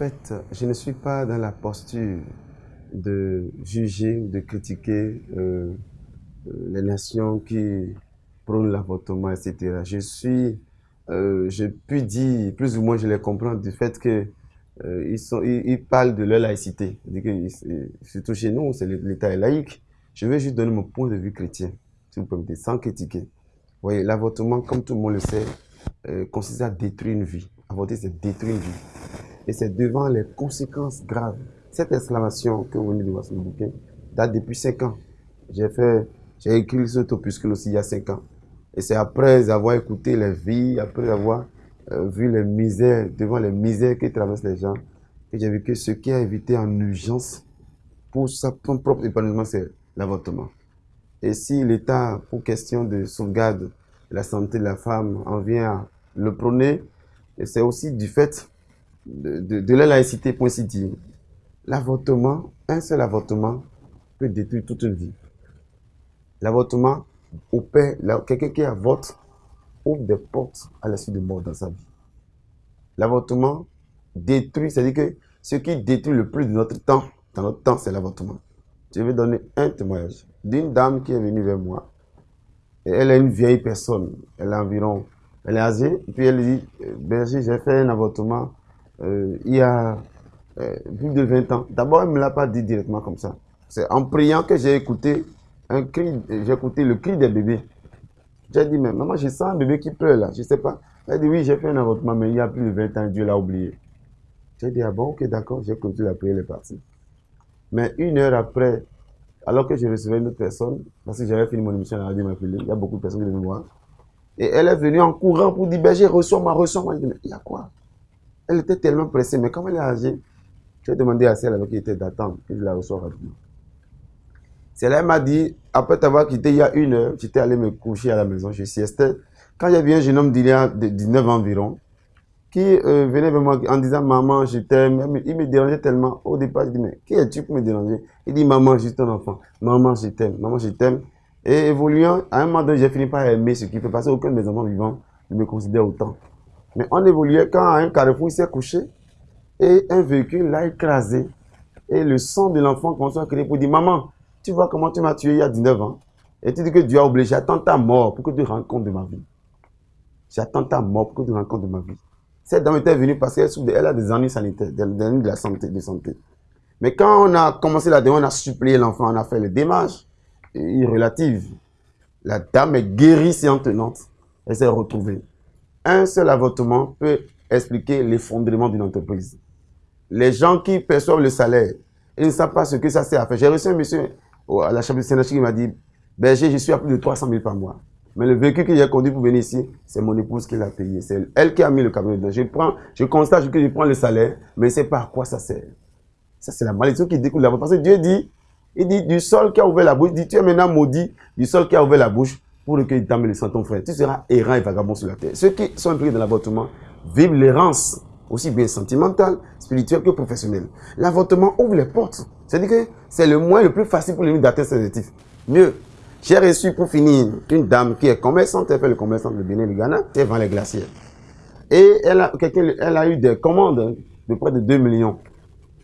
fait, je ne suis pas dans la posture de juger ou de critiquer euh, euh, les nations qui prônent l'avortement, etc. Je suis, euh, je puis dire, plus ou moins je les comprends du fait que parlent de leur laïcité. Surtout chez nous, c'est l'État est laïque. Je vais juste donner mon point de vue chrétien, si vous permettez, sans critiquer. Vous voyez, l'avortement, comme tout le monde le sait, consiste à détruire une vie. Avorter, c'est détruire une vie. Et c'est devant les conséquences graves cette exclamation que vous venez de voir sur le bouquin date depuis 5 ans. J'ai écrit ce opuscule aussi il y a 5 ans. Et c'est après avoir écouté les vies, après avoir euh, vu les misères, devant les misères que traversent les gens, que j'ai vu que ce qui a évité en urgence pour son propre épanouissement, c'est l'avortement. Et si l'État, pour question de sauvegarde de la santé de la femme, en vient à le prôner, c'est aussi du fait de, de, la laïcité, pour ainsi dire. L'avortement, un seul avortement peut détruire toute une vie. L'avortement opère, quelqu'un qui avorte ouvre des portes à la suite de mort dans sa vie. L'avortement détruit, c'est-à-dire que ce qui détruit le plus de notre temps, dans notre temps, c'est l'avortement. Je vais donner un témoignage d'une dame qui est venue vers moi. Et elle est une vieille personne. Elle a environ, elle est âgée. Puis elle dit, euh, berger, j'ai fait un avortement euh, il y a euh, plus de 20 ans. D'abord, elle ne me l'a pas dit directement comme ça. C'est en priant que j'ai écouté un cri, j'ai écouté le cri des bébés. J'ai dit, mais maman, je sens un bébé qui pleure là, je ne sais pas. Elle dit, oui, j'ai fait un avortement, mais il y a plus de 20 ans, Dieu l'a oublié. J'ai dit, ah bon, ok, d'accord, j'ai continué la prière, elle est partie. Mais une heure après, alors que je recevais une autre personne, parce que j'avais fini mon émission à la radio il y a beaucoup de personnes qui venaient me voir. Et elle est venue en courant pour dire, berger, reçois-moi, reçois-moi. Je dit, mais il y a quoi? Elle était tellement pressée, mais comme elle est âgée, j'ai demandé à celle avec qui était d'attendre que je la reçois rapidement. Celle-là m'a dit, après t'avoir quitté il y a une heure, j'étais allé me coucher à la maison, je siestais. Quand y avait un jeune homme d'il y a 19 ans environ, qui euh, venait vers moi en disant Maman, je t'aime. Il me dérangeait tellement. Au départ, je dis Mais qui es-tu pour me déranger? Il dit Maman, suis ton enfant. Maman, je t'aime. Maman, je t'aime. Et évoluant, à un moment donné, j'ai fini par aimer ce qu'il fait parce qu'aucun de mes enfants vivants ne me considère autant. Mais on évoluait quand un carrefour, s'est couché et un véhicule l'a écrasé. Et le sang de l'enfant commence à crier pour dire, maman, tu vois comment tu m'as tué il y a 19 ans? Et tu dis que Dieu a obligé, j'attends ta mort pour que tu rends compte de ma vie. J'attends ta mort pour que tu rends compte de ma vie. Cette dame était venue parce qu'elle a des ennuis sanitaires, des ennuis de la santé, de. Mais quand on a commencé la demande, on a supplié l'enfant, on a fait les démarches irrelatives. La dame est guérie tenante. Elle s'est retrouvée. Un seul avortement peut expliquer l'effondrement d'une entreprise les gens qui perçoivent le salaire, ils ne savent pas ce que ça sert à faire. J'ai reçu un monsieur à la chambre de Sénat qui m'a dit, berger, je suis à plus de 300 000 par mois. Mais le véhicule que j'ai conduit pour venir ici, c'est mon épouse qui l'a payé. C'est elle qui a mis le camion dedans. Je prends, je constate que je prends le salaire, mais c'est pas à quoi ça sert. Ça, c'est la malédiction qui découle là Parce que Dieu dit, il dit, du sol qui a ouvert la bouche, il dit, tu es maintenant maudit du sol qui a ouvert la bouche pour recueillir ta le sang ton frère. Tu seras errant et vagabond sur la terre. Ceux qui sont impliqués dans l'avortement vivent l'errance aussi bien sentimental, spirituel que professionnel. L'avortement ouvre les portes. C'est-à-dire que c'est le moyen le plus facile pour les d'atteindre ses objectifs. Mieux, j'ai reçu pour finir une dame qui est commerçante, elle fait le commerçant de Bénin, le Ghana, elle vend les glaciers. Et elle a, elle a eu des commandes de près de 2 millions.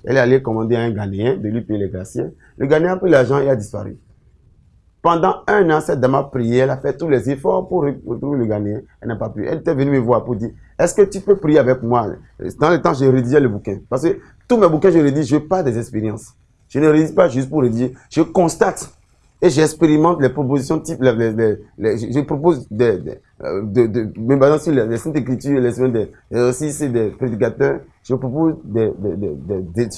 Elle est allée commander à un Ghanéen de lui payer les glaciers. Le Ghanéen a pris l'argent et a disparu. Pendant un an, cette dame a prié, elle a fait tous les efforts pour retrouver le Ghanéen. Elle n'a pas pu. Elle était venue me voir pour dire, est-ce que tu peux prier avec moi? Dans le temps, je rédigeais le bouquin. Parce que tous mes bouquins, je rédige, je pas des expériences. Je ne rédige pas juste pour rédiger. Je constate et j'expérimente les propositions je, propose des, euh, de, de, me sur les, Saintes Écritures, les des, c'est des prédicateurs. Je propose des, des, des,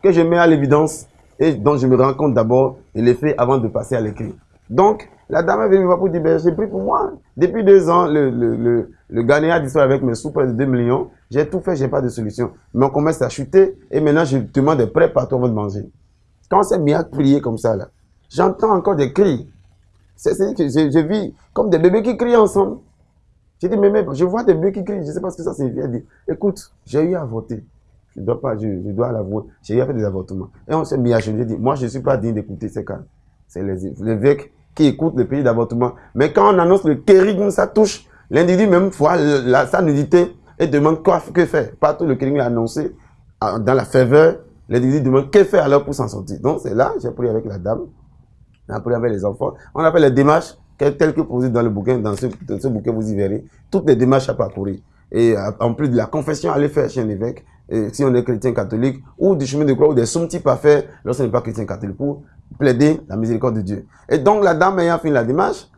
que je mets à l'évidence et dont je me rends compte d'abord de l'effet avant de passer à l'écrit. Donc, la dame est venue me voir pour dire, ben, j'ai pris pour moi. Depuis deux ans, le, le, le, le Ghanéen a disparu avec mes sous près de 2 millions. J'ai tout fait, j'ai pas de solution. Mon commerce a chuté et maintenant je demande des prêts partout avant de manger. Quand c'est mis à prier comme ça, là, j'entends encore des cris. C'est que je, je, vis comme des bébés qui crient ensemble. J'ai dit, mais, mais je vois des bébés qui crient, je sais pas ce que ça signifie. Elle dit, écoute, j'ai eu à voter. Je dois pas, l'avouer. J'ai faire des avortements. Et on s'est mis à genoux. Dit, moi, je suis pas digne d'écouter ces cas. C'est les évêques qui écoutent le pays d'avortement. Mais quand on annonce le kérigme, ça touche l'individu même fois sa nudité et demande quoi que faire. Partout le kérigme a annoncé dans la faveur, l'église demande que faire alors pour s'en sortir? Donc c'est là, j'ai pris avec la dame, on a pris avec les enfants. On a fait les démarches telles que posées dans le bouquin, ce, dans ce bouquin vous y verrez, toutes les démarches à parcourir. Et euh, en plus de la confession, aller faire chez un évêque, si on est chrétien catholique, ou du chemin de croix, ou des sommes types à faire lorsqu'on n'est pas chrétien catholique, pour plaider la miséricorde de Dieu. Et donc la dame ayant fini la démarche,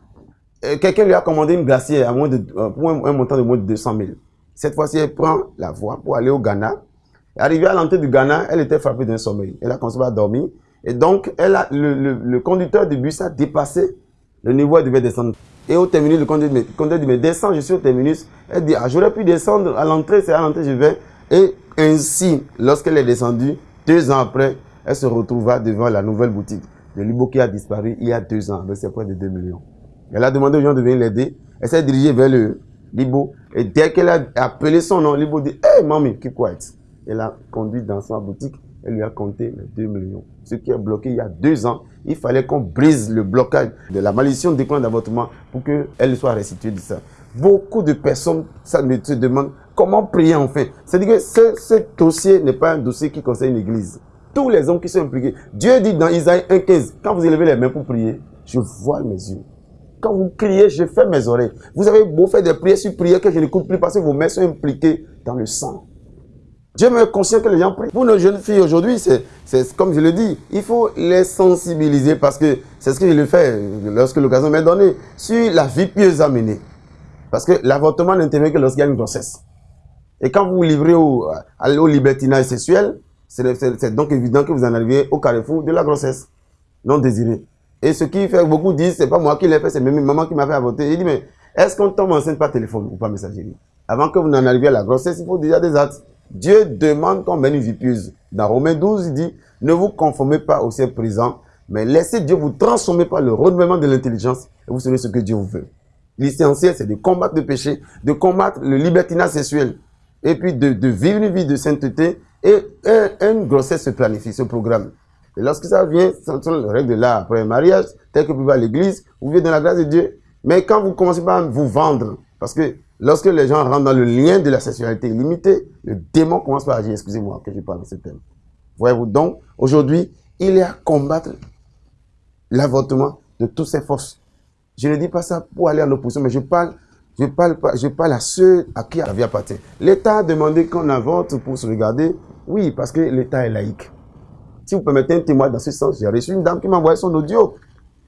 euh, quelqu'un lui a commandé une glacière à moins de, euh, pour un, montant de moins de 200 000. Cette fois-ci, elle prend la voie pour aller au Ghana. Arrivée à l'entrée du Ghana, elle était frappée d'un sommeil. Elle a commencé à dormir. Et donc, elle a, le, le, conducteur du bus a dépassé le niveau, elle devait descendre. Et au terminus, le conducteur dit, mais descends, je suis au terminus. Elle dit, ah, j'aurais pu descendre à l'entrée, c'est à l'entrée, je vais. Et ainsi, lorsqu'elle est descendue, deux ans après, elle se retrouva devant la nouvelle boutique de Libo qui a disparu il y a deux ans, avec ses près de 2 millions. Elle a demandé aux gens de venir l'aider. Elle s'est dirigée vers le Libo. Et dès qu'elle a appelé son nom, Libo dit Hey, mamie, keep quiet. Elle a conduit dans sa boutique. Elle lui a compté les 2 millions. Ce qui est bloqué il y a deux ans. Il fallait qu'on brise le blocage de la malédiction des plans d'avortement pour qu'elle soit restituée de ça. Beaucoup de personnes ça me se demandent comment prier enfin. C'est-à-dire que ce, dossier n'est pas un dossier qui concerne l'église. Tous les hommes qui sont impliqués. Dieu dit dans Isaïe 1,15, quand vous élevez les mains pour prier, je vois mes yeux. Quand vous criez, je fais mes oreilles. Vous avez beau faire des prières sur prières que je n'écoute plus parce que vos mains sont impliquées dans le sang. Dieu me conscient que les gens prient. Pour nos jeunes filles aujourd'hui, c'est comme je le dis, il faut les sensibiliser parce que c'est ce que je le fais lorsque l'occasion m'est donnée sur la vie pieuse à mener. Parce que l'avortement n'intervient que lorsqu'il y a une grossesse. Et quand vous vous livrez au, au libertinage sexuel, c'est donc évident que vous en arrivez au carrefour de la grossesse non désirée. Et ce qui fait, beaucoup disent, c'est pas moi qui l'ai fait, c'est même maman qui m'a fait avorter. Il dit, mais est-ce qu'on tombe enceinte par téléphone ou par messagerie? Avant que vous n'en arriviez à la grossesse, il faut déjà des actes. Dieu demande qu'on mène une vie pieuse. Dans Romains 12, il dit, ne vous conformez pas au ciel présent, mais laissez Dieu vous transformer par le renouvellement de l'intelligence et vous savez ce que Dieu vous veut. L'essentiel, c'est de combattre le péché, de combattre le libertinage sexuel, et puis de, vivre une vie de sainteté, et une grossesse se planifie, ce programme. Et lorsque ça vient, ce sont les règles de l'art après un mariage, tel que vous vivez à l'église, vous vivez dans la grâce de Dieu. Mais quand vous commencez par vous vendre, parce que lorsque les gens rentrent dans le lien de la sexualité illimitée, le démon commence par agir. Excusez-moi que je parle de ce thème. Voyez-vous donc, aujourd'hui, il est à combattre l'avortement de toutes ces forces. Je ne dis pas ça pour aller en opposition, mais je parle, je parle, je parle à ceux à qui la vie appartient. L'État a demandé qu'on avorte pour se regarder. Oui, parce que l'État est laïque. Si vous permettez un témoin dans ce sens, j'ai reçu une dame qui m'a envoyé son audio.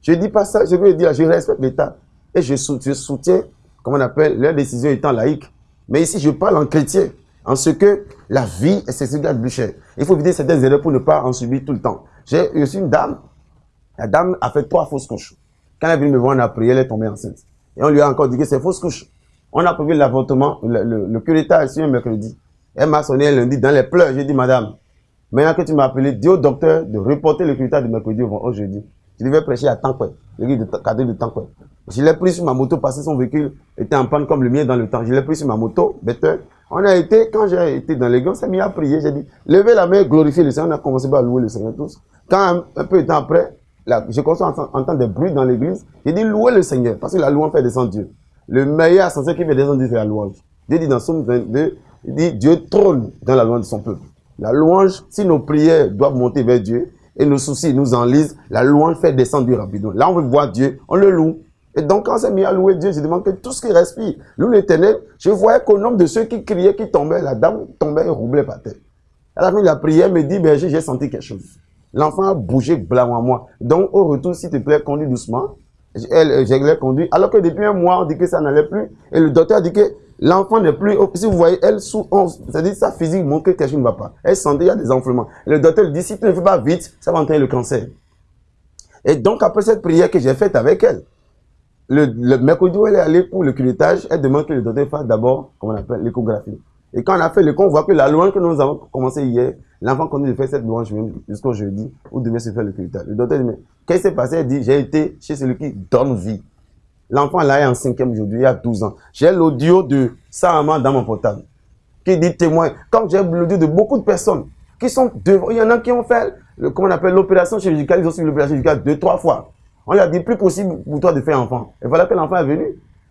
Je ne dis pas ça, je veux dire, je respecte l'État. Et je, soutiens, comment on appelle, leur décision étant laïque. Mais ici, je parle en chrétien, en ce que la vie est ce qui plus cher. Il faut éviter certaines erreurs pour ne pas en subir tout le temps. J'ai reçu une dame, la dame a fait trois fausses couches. Quand elle est venue me voir, on a prié, elle est tombée enceinte. Et on lui a encore dit que c'est fausse couche. On a prévu l'avortement, le, le, le est un mercredi. Elle m'a sonné lundi dans les pleurs. J'ai dit, madame, Maintenant que tu m'as appelé, dis au docteur de reporter le critère de mercredi au jeudi. Je devais prêcher à quoi, l'église de cadre de quoi. Je l'ai pris sur ma moto parce que son véhicule était en panne comme le mien dans le temps. Je l'ai pris sur ma moto, bête. On a été, quand j'ai été dans l'église, on s'est mis à prier. J'ai dit, levez la main, glorifiez le Seigneur. On a commencé à louer le Seigneur tous. Quand un, peu de temps après, là, je commence à entendre des bruits dans l'église. J'ai dit, louez le Seigneur. Parce que la louange fait descendre Dieu. Le meilleur ascenseur qui fait descendre Dieu, c'est la louange. Dieu dit dans Somme 22, il dit, Dieu trône dans la louange de son peuple. La louange, si nos prières doivent monter vers Dieu et nos soucis nous enlisent, la louange fait descendre Dieu rapidement. Là, on veut voir Dieu, on le loue. Et donc, quand c'est mis à louer Dieu, je demande que tout ce qui respire, loue l'éternel. Je voyais qu'au nombre de ceux qui criaient, qui tombaient, la dame tombait et roublait par terre. À la fin la prière, me dit, berger, j'ai senti quelque chose. L'enfant a bougé blanc à moi. Donc, au retour, s'il te plaît, conduis doucement. Elle, je l'ai conduit. Alors que depuis un mois, on dit que ça n'allait plus. Et le docteur a dit que L'enfant n'est plus, si vous voyez, elle sous 11, c'est-à-dire sa physique montre que quelque chose ne va pas. Elle sentait, il y a des enflements. Le docteur lui dit, si tu ne fais pas vite, ça va entraîner le cancer. Et donc, après cette prière que j'ai faite avec elle, le, mercredi où elle est allée pour le culettage, elle demande que le docteur fasse d'abord, comment on appelle, l'échographie. Et quand on a fait l'écho, on voit que la louange que nous avons commencé hier, l'enfant continue de faire cette louange jusqu'au jeudi, où devait se faire le culettage. Le docteur dit, mais qu'est-ce qui s'est passé? Elle dit, j'ai été chez celui qui donne vie. L'enfant là est en cinquième aujourd'hui, il y a 12 ans. J'ai l'audio de sa maman dans mon portable qui dit témoin. Comme j'ai l'audio de beaucoup de personnes qui sont devant, il y en a qui ont fait, le, on appelle, l'opération chirurgicale, ils ont suivi l'opération chirurgicale deux, trois fois. On lui a dit plus possible pour toi de faire enfant. Et voilà que l'enfant est venu.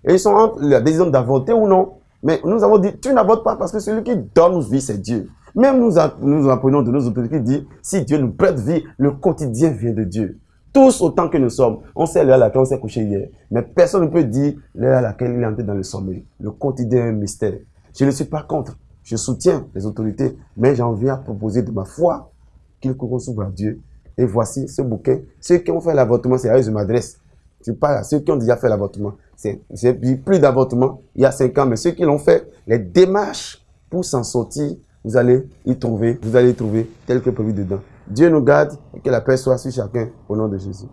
Et ils sont entre la décision d'avorter ou non. Mais nous avons dit, tu n'avortes pas parce que celui qui donne vie, c'est Dieu. Même nous, nous apprenons de nos autorités qui disent, si Dieu nous prête vie, le quotidien vient de Dieu. Tous autant que nous sommes, on sait l'heure à laquelle on s'est couché hier, mais personne ne peut dire l'heure à laquelle il est entré dans le sommeil. Le quotidien est un mystère. Je ne suis pas contre, je soutiens les autorités, mais j'en viens à proposer de ma foi qu'il s'ouvre à Dieu. Et voici ce bouquet. Ceux qui ont fait l'avortement, c'est à eux je m'adresse. Je parle à ceux qui ont déjà fait l'avortement. J'ai plus d'avortement il y a cinq ans, mais ceux qui l'ont fait, les démarches pour s'en sortir, vous allez y trouver, vous allez y trouver tel que dedans. Dieu nous garde et que la paix soit sur chacun au nom de Jésus.